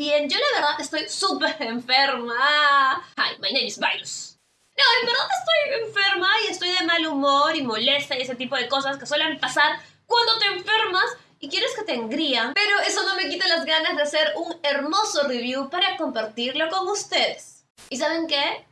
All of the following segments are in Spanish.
bien. Yo la verdad estoy súper enferma. Hi, my name is Virus. No, en verdad estoy enferma y estoy de mal humor y molesta y ese tipo de cosas que suelen pasar cuando te enfermas y quieres que te engrían. Pero eso no me quita las ganas de hacer un hermoso review para compartirlo con ustedes. ¿Y saben qué?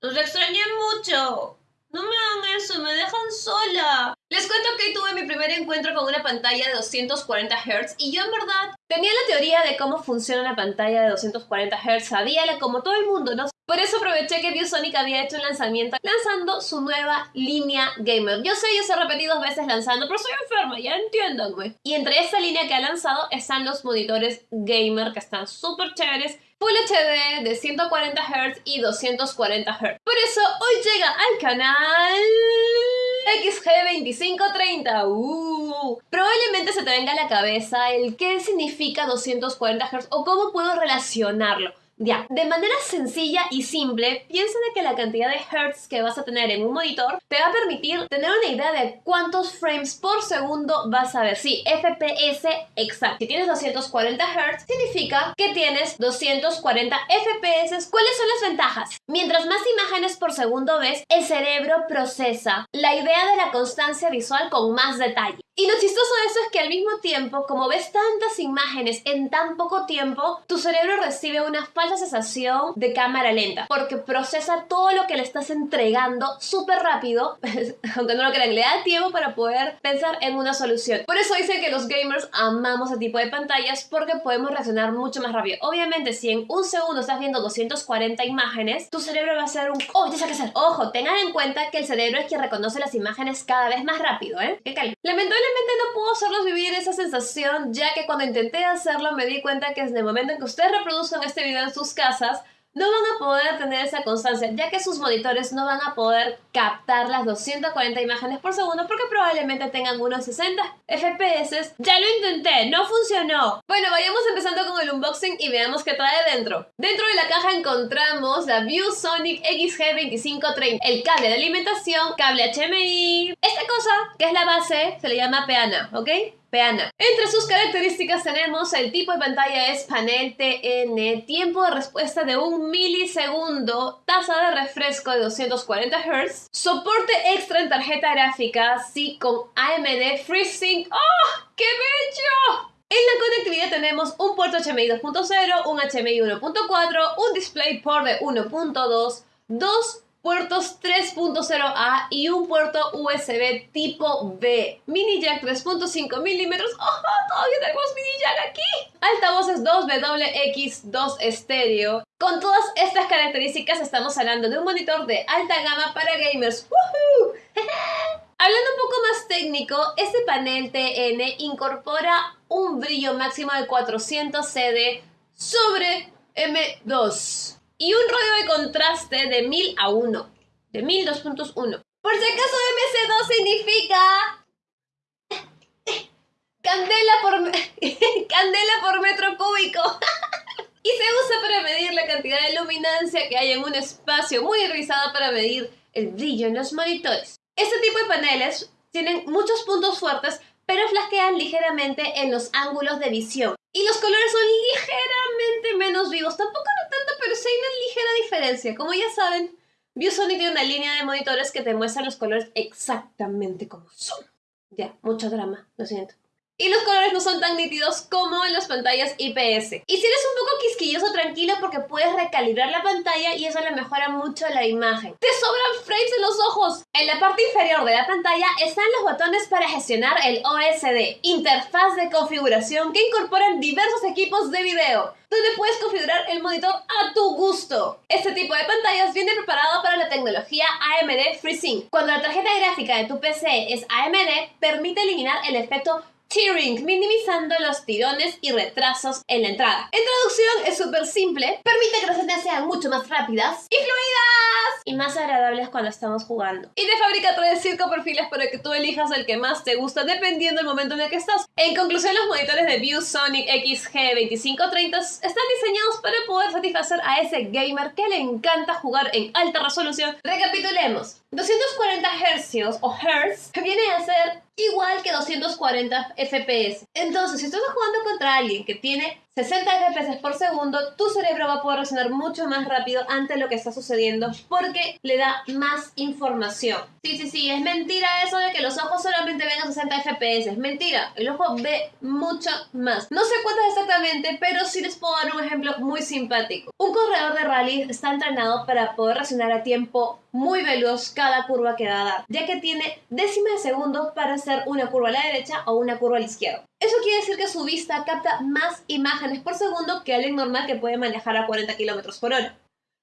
Los extrañé mucho. No me hagan eso, me dejan sola. Cuento que tuve mi primer encuentro con una pantalla de 240 Hz y yo en verdad tenía la teoría de cómo funciona una pantalla de 240 Hz, sabía como todo el mundo, ¿no? Por eso aproveché que ViewSonic había hecho un lanzamiento lanzando su nueva línea gamer. Yo sé, yo se repetí dos veces lanzando, pero soy enferma, ya entiéndanme. Y entre esta línea que ha lanzado están los monitores gamer que están súper chéveres Full HD de 140 Hz y 240 Hz. Por eso hoy llega al canal XG2530. Uh, probablemente se te venga a la cabeza el qué significa 240 Hz o cómo puedo relacionarlo. Ya, de manera sencilla y simple, piensa de que la cantidad de hertz que vas a tener en un monitor te va a permitir tener una idea de cuántos frames por segundo vas a ver. Sí, FPS exacto. Si tienes 240 Hz, significa que tienes 240 FPS. ¿Cuáles son las ventajas? Mientras más imágenes por segundo ves, el cerebro procesa la idea de la constancia visual con más detalle. Y lo chistoso de eso es que al mismo tiempo, como ves tantas imágenes en tan poco tiempo, tu cerebro recibe una falsa sensación de cámara lenta, porque procesa todo lo que le estás entregando súper rápido, aunque no lo crean, le da tiempo para poder pensar en una solución. Por eso dicen que los gamers amamos ese tipo de pantallas, porque podemos reaccionar mucho más rápido. Obviamente, si en un segundo estás viendo 240 imágenes, tu cerebro va a hacer un... ¡Oh, ya sé qué hacer! Ojo, tengan en cuenta que el cerebro es quien reconoce las imágenes cada vez más rápido, ¿eh? ¡Qué calma! No puedo hacerlos vivir esa sensación, ya que cuando intenté hacerlo me di cuenta que en el momento en que ustedes reproduzcan este video en sus casas, no van a poder tener esa constancia, ya que sus monitores no van a poder captar las 240 imágenes por segundo porque probablemente tengan unos 60 FPS. Ya lo intenté, no funcionó. Bueno, vayamos empezando unboxing y veamos qué trae dentro. Dentro de la caja encontramos la ViewSonic XG2530, el cable de alimentación, cable HMI. Esta cosa, que es la base, se le llama peana, ¿ok? Peana. Entre sus características tenemos el tipo de pantalla es panel TN, tiempo de respuesta de un milisegundo, tasa de refresco de 240 Hz, soporte extra en tarjeta gráfica, sí con AMD FreeSync. ¡Oh! ¡Qué bello! Tenemos un puerto HMI 2.0, un HMI 1.4, un DisplayPort de 1.2, dos puertos 3.0A y un puerto USB tipo B. Mini jack 3.5 milímetros. ¡Oh, todavía tenemos mini jack aquí! Altavoces 2WX2 estéreo. Con todas estas características estamos hablando de un monitor de alta gama para gamers. Hablando un poco más técnico, este panel TN incorpora un brillo máximo de 400 CD sobre M2 y un radio de contraste de 1000 a 1, de 1000 2.1. Por si acaso MC2 significa candela por, candela por metro cúbico. y se usa para medir la cantidad de luminancia que hay en un espacio muy rizado para medir el brillo en los monitores. Este tipo de paneles tienen muchos puntos fuertes, pero flasquean ligeramente en los ángulos de visión. Y los colores son ligeramente menos vivos. Tampoco no tanto, pero sí hay una ligera diferencia. Como ya saben, ViewSonic tiene una línea de monitores que te muestran los colores exactamente como son. Ya, mucho drama, lo siento y los colores no son tan nítidos como en las pantallas IPS. Y si eres un poco quisquilloso, tranquilo porque puedes recalibrar la pantalla y eso le mejora mucho la imagen. ¡Te sobran frames en los ojos! En la parte inferior de la pantalla están los botones para gestionar el OSD, interfaz de configuración que incorporan diversos equipos de video donde puedes configurar el monitor a tu gusto. Este tipo de pantallas viene preparado para la tecnología AMD FreeSync. Cuando la tarjeta gráfica de tu PC es AMD, permite eliminar el efecto tearing, minimizando los tirones y retrasos en la entrada. En traducción es súper simple, permite que las escenas sean mucho más rápidas y fluidas y más agradables cuando estamos jugando. Y de fábrica trae cinco perfiles para que tú elijas el que más te gusta dependiendo del momento en el que estás. En conclusión, los monitores de ViewSonic XG2530 están diseñados para poder satisfacer a ese gamer que le encanta jugar en alta resolución. Recapitulemos. 240 Hz o Hertz viene a ser igual que 240 FPS. Entonces, si estás jugando contra alguien que tiene 60 FPS por segundo, tu cerebro va a poder reaccionar mucho más rápido ante lo que está sucediendo porque le da más información. Sí, sí, sí, es mentira eso de que los ojos solamente ven a 60 FPS. Es mentira, el ojo ve mucho más. No sé cuántas exactamente, pero sí les puedo dar un ejemplo muy simpático. Un corredor de rally está entrenado para poder reaccionar a tiempo muy veloz cada curva que va a dar, ya que tiene décimas de segundos para hacer una curva a la derecha o una curva a la izquierda. Eso quiere decir que su vista capta más imágenes por segundo que alguien normal que puede manejar a 40 km por hora.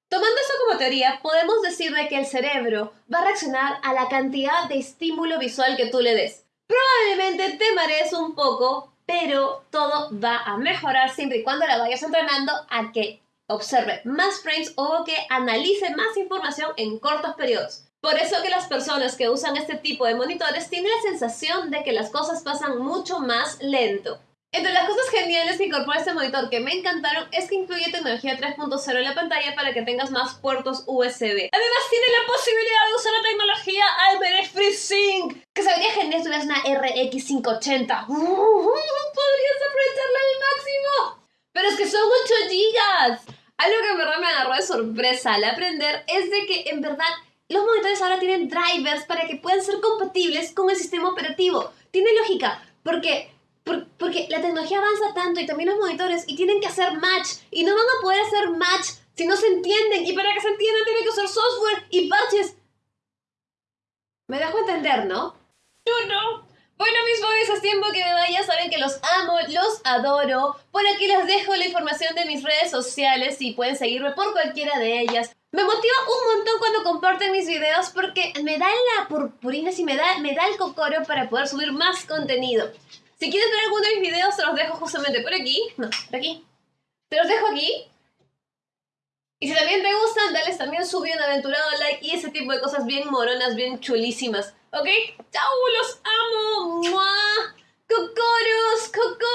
Tomando eso como teoría, podemos decir que el cerebro va a reaccionar a la cantidad de estímulo visual que tú le des. Probablemente te marees un poco, pero todo va a mejorar siempre y cuando la vayas entrenando a que observe más frames o que analice más información en cortos periodos. Por eso que las personas que usan este tipo de monitores tienen la sensación de que las cosas pasan mucho más lento. Entre las cosas geniales que incorpora este monitor que me encantaron es que incluye tecnología 3.0 en la pantalla para que tengas más puertos USB. Además tiene la posibilidad de usar la tecnología Albert FreeSync, que se genial si tuvieras una RX 580. podrías aprovecharla al máximo. Pero es que son 8 GB. Algo que en verdad me agarró de sorpresa al aprender es de que en verdad los monitores ahora tienen drivers para que puedan ser compatibles con el sistema operativo. Tiene lógica, porque, porque la tecnología avanza tanto y también los monitores y tienen que hacer match y no van a poder hacer match si no se entienden y para que se entiendan tienen que usar software y parches. Me dejo entender, ¿no? Yo no. Bueno, mis boys, es tiempo que me vaya. Saben que los amo, los adoro. Por aquí les dejo la información de mis redes sociales y pueden seguirme por cualquiera de ellas. Me motiva un montón cuando comparten mis videos porque me da la purpurina y me da, me da el cocoro para poder subir más contenido. Si quieres ver alguno de mis videos, te los dejo justamente por aquí. No, por aquí. Te los dejo aquí. Y si también te gustan, dales también subir un aventurado like y ese tipo de cosas bien moronas, bien chulísimas. ¿Ok? ¡Chau! ¡Los amo! ¡Mua! ¡Cocoros! ¡Cocoros!